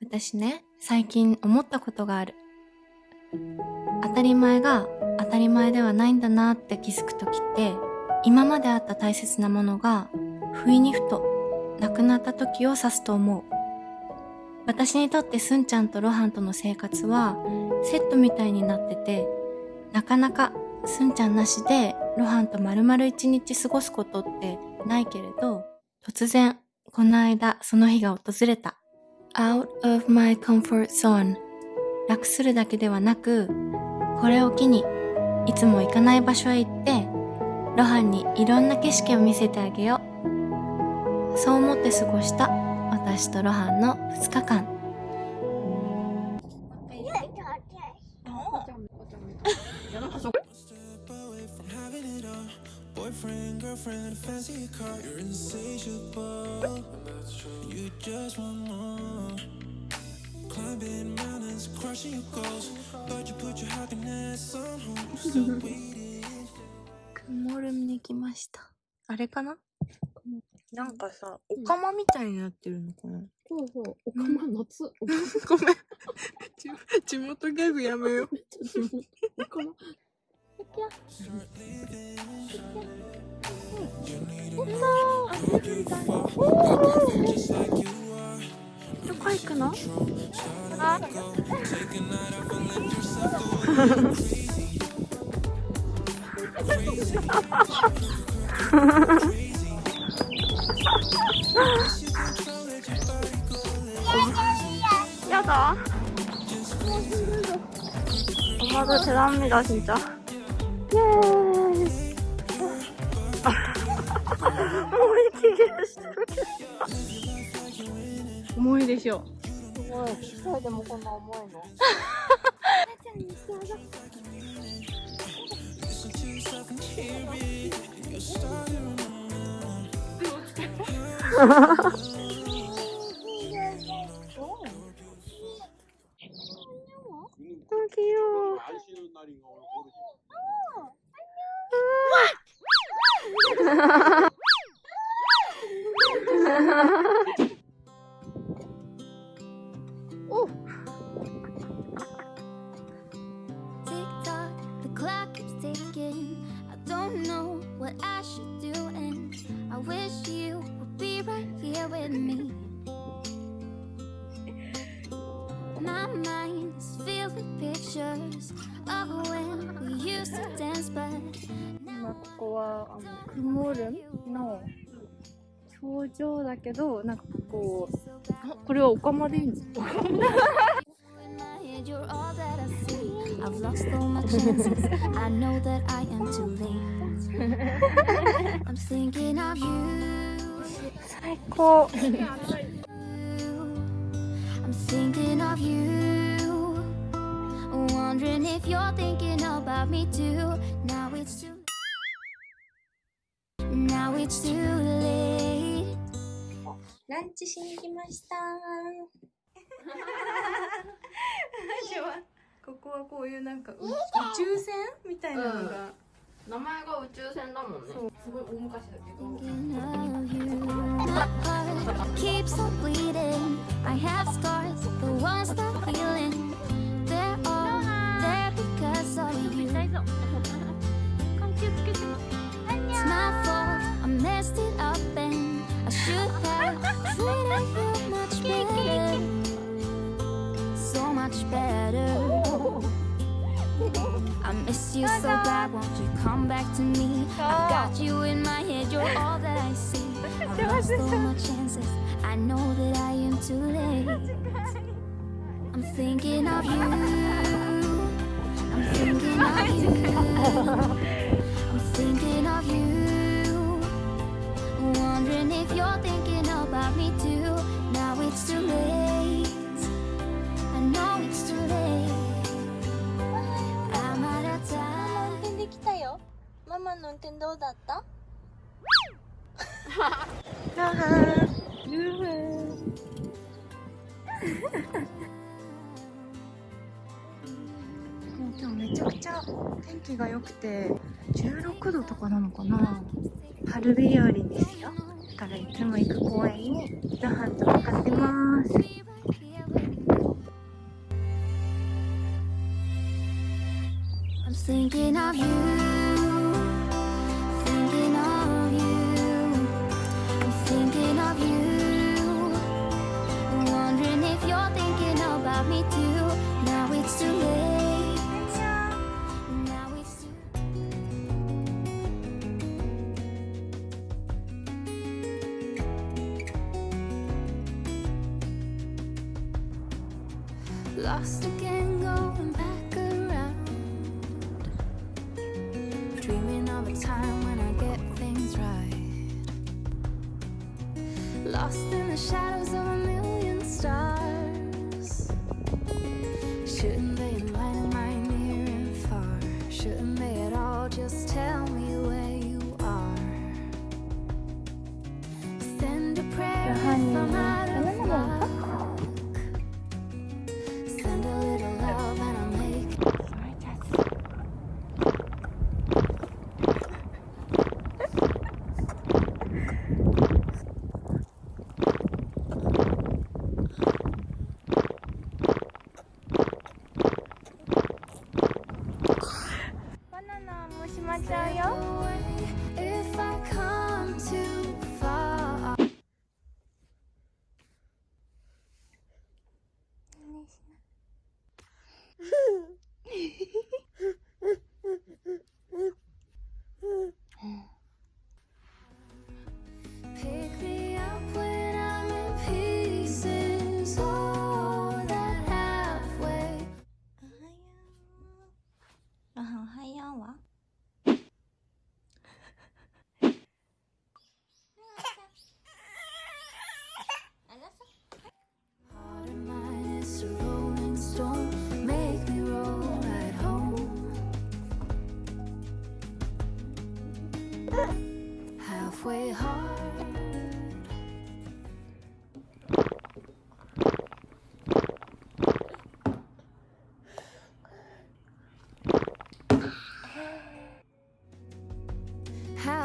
私ね、最近思ったことがある。当たり前が当たり前ではないんだなって気づくときって、今まであった大切なものが、不意にふとなくなった時を指すと思う。私にとってすんちゃんとロハンとの生活はセットみたいになってて、なかなかすんちゃんなしでロハンと丸々一日過ごすことってないけれど、突然、この間その日が訪れた。out of my comfort zone. 楽するだけではなくこれを機にいつも行かない場所へ行ってロハンにいろんな景色を見せてあげよう。そう思って過ごした私とロハンの2日間曇るに来ました。あれかな？なんかさ、お釜みたいになってるのかな、そうそう、おかま夏。ごめん。地 地元ギャグやめよう。おかま。 야? 엄마 엄마도 대단합니다 진짜. 息切れしてるけど重いでしょすごい。機械でもこんな重いの。아, 귀여워 안 쉬는 날인가 오늘 모르지. Tick what I should do, and I wish you would be right here with me. My mind is filled with pictures of when we used to dance, but 今ここはあのクモルンの頂上だけどなんかこうあこれはオカマでいいんですか in my head, you're all that I see. I've lost all my chances. I know that I am too late. I'm thinking of you. 最高 I'm thinking of you. Wondering if you're thinking about me too. Now it's too Now it's too late. ランチしに来ましたここはこういうなんかう宇宙船みたいなのが、名前が宇宙船だもんね。そうすごい大昔だけど。 Thinking of you. My heart keeps on bleeding. I have scars, the ones that healing. They're all there because of you. It's my fault. I messed it up and I should have treated you much better. So much better. I miss you so bad. Come back to me? I've got you in my head. You're all that I see. I've lost all my chances. I know that I am too late. I'm thinking of you. I'm thinking of you. I'm thinking of you. Wondering if you're thinking about me too. ママの運転どうだった？もう今日めちゃくちゃ天気が良くて16度とかなのかな春日和ですよだからいつも行く公園にご飯と向かってます thinking of you lost again going back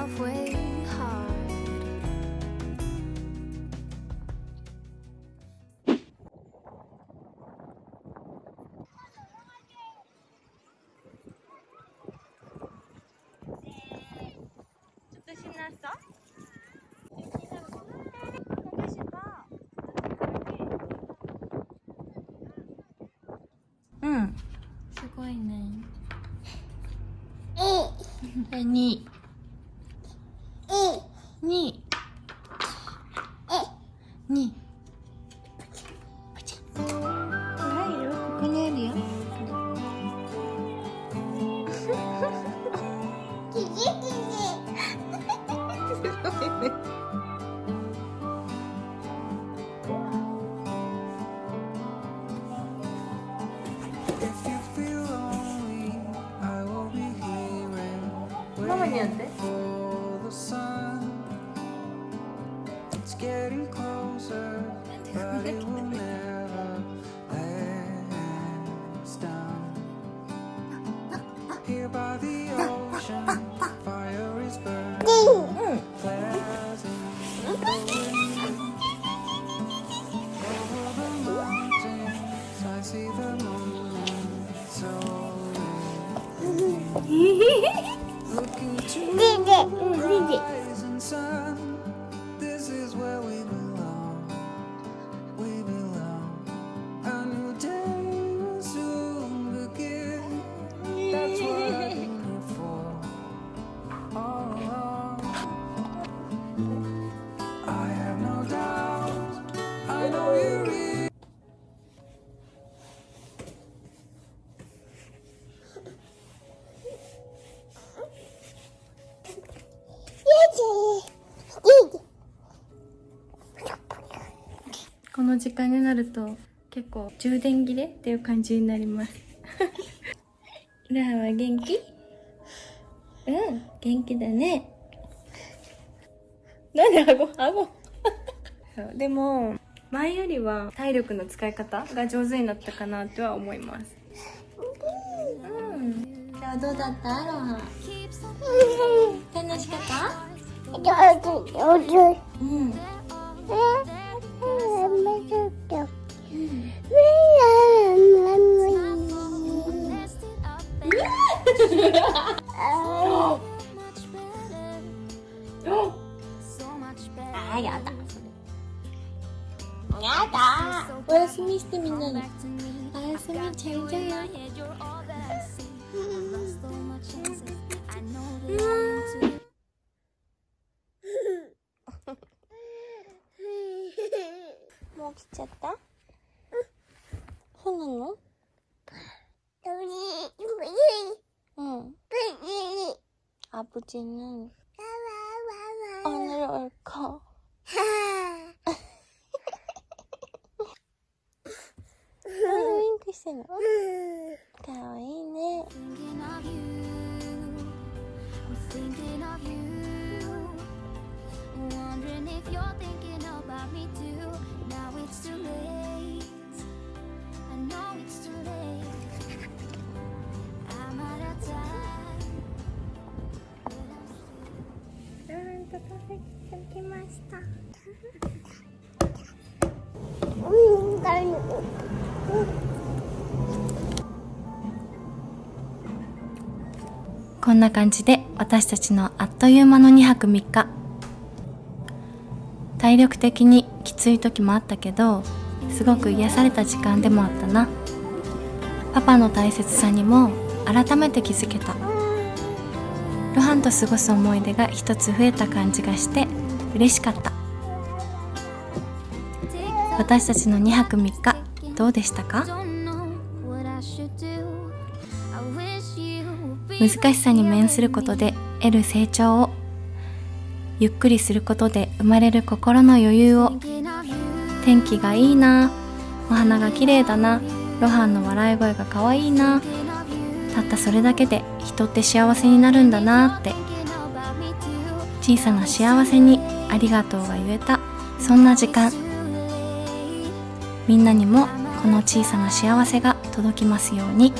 halfway hard. 좀 신났 어? すごいね。え、二。ね。の時間になると結構充電切れっていう感じになります。ラーは元気？うん元気だね。なんで顎？顎。でも前よりは体力の使い方が上手になったかなとは思います。うん。今日どうだった？アロハ。楽しかった？うん。 엄마줄게 아 야다 야다 월스미 스미는 월스미 잘 자요 너무 귀찮다? 손은 너? 응. 아버지는 오늘 올 거. 응, 글쎄는. こんな感じで私たちのあっという間の2泊3日。体力的にきつい時もあったけどすごく癒された時間でもあったな。パパの大切さにも改めて気づけた。露伴と過ごす思い出が一つ増えた感じがして嬉しかった。私たちの2泊3日どうでしたか？難しさに面することで得る成長をゆっくりすることで生まれる心の余裕を天気がいいなお花が綺麗だな露伴の笑い声が可愛いなたったそれだけで人って幸せになるんだなって小さな幸せにありがとうが言えたそんな時間。みんなにもこの小さな幸せが届きますように。